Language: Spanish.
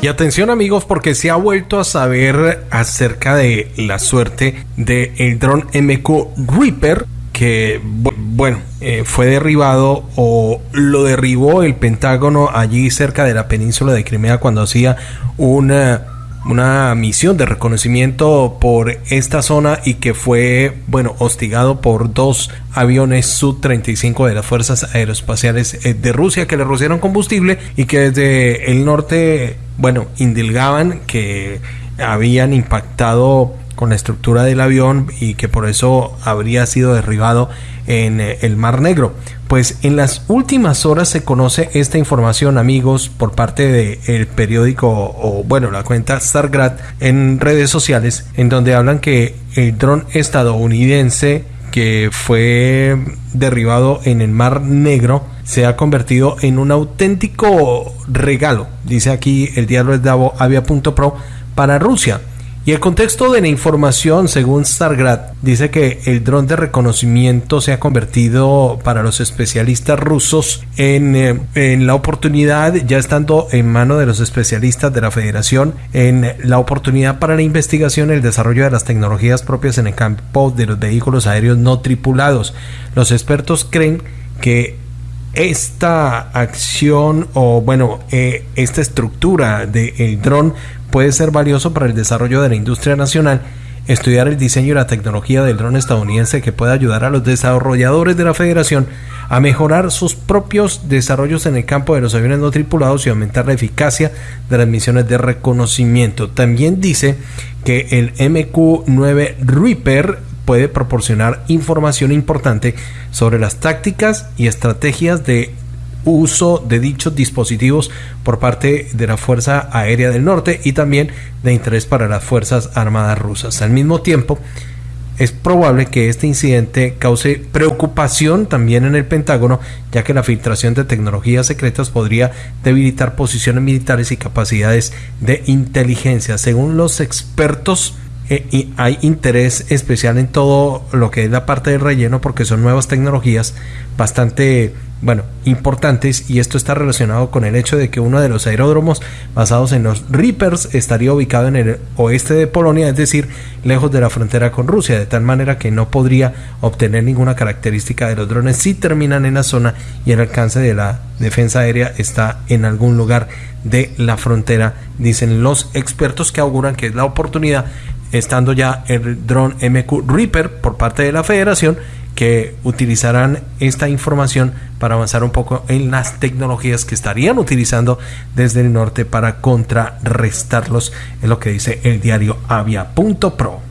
Y atención amigos porque se ha vuelto a saber acerca de la suerte del el dron MQ Reaper que bueno eh, fue derribado o lo derribó el Pentágono allí cerca de la península de Crimea cuando hacía una una misión de reconocimiento por esta zona y que fue, bueno, hostigado por dos aviones Su-35 de las Fuerzas Aeroespaciales eh, de Rusia que le rociaron combustible y que desde el norte, bueno, indilgaban que habían impactado con la estructura del avión y que por eso habría sido derribado en eh, el Mar Negro. Pues en las últimas horas se conoce esta información, amigos, por parte del periódico o, bueno, la cuenta Stargrad en redes sociales, en donde hablan que el dron estadounidense que fue derribado en el Mar Negro se ha convertido en un auténtico regalo, dice aquí el diario de Davo Avia.pro para Rusia y el contexto de la información, según Stargrad, dice que el dron de reconocimiento se ha convertido para los especialistas rusos en, eh, en, la oportunidad, ya estando en mano de los especialistas de la federación, en la oportunidad para la investigación y el desarrollo de las tecnologías propias en el campo de los vehículos aéreos no tripulados. Los expertos creen que esta acción o bueno, eh, esta estructura del dron puede ser valioso para el desarrollo de la industria nacional, estudiar el diseño y la tecnología del dron estadounidense que pueda ayudar a los desarrolladores de la federación a mejorar sus propios desarrollos en el campo de los aviones no tripulados y aumentar la eficacia de las misiones de reconocimiento. También dice que el MQ-9 Reaper puede proporcionar información importante sobre las tácticas y estrategias de uso de dichos dispositivos por parte de la Fuerza Aérea del Norte y también de interés para las Fuerzas Armadas rusas. Al mismo tiempo, es probable que este incidente cause preocupación también en el Pentágono, ya que la filtración de tecnologías secretas podría debilitar posiciones militares y capacidades de inteligencia. Según los expertos, eh, hay interés especial en todo lo que es la parte del relleno porque son nuevas tecnologías bastante bueno, importantes y esto está relacionado con el hecho de que uno de los aeródromos basados en los Reapers estaría ubicado en el oeste de Polonia, es decir, lejos de la frontera con Rusia, de tal manera que no podría obtener ninguna característica de los drones si terminan en la zona y el alcance de la defensa aérea está en algún lugar de la frontera, dicen los expertos que auguran que es la oportunidad estando ya el dron MQ Reaper por parte de la federación que utilizarán esta información para avanzar un poco en las tecnologías que estarían utilizando desde el norte para contrarrestarlos, es lo que dice el diario avia.pro.